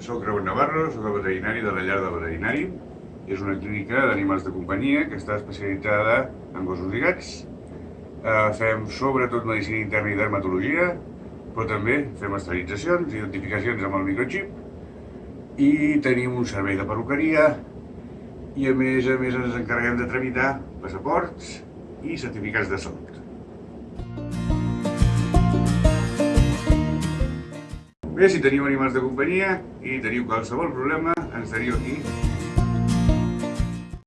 Soc Raúl Navarro, soc el veterinari de la llar del veterinari. És una clínica d'animals de companyia que està especialitzada en gossos i gats. Eh, fem sobretot medicina interna i dermatologia, però també fem esterilitzacions, identificacions amb el microchip i tenim un servei de perruqueria i a més a més ens encarreguem de tramitar passaports i certificats de salut. Bé, si teniu animals de companyia i teniu qualsevol problema, ens teniu aquí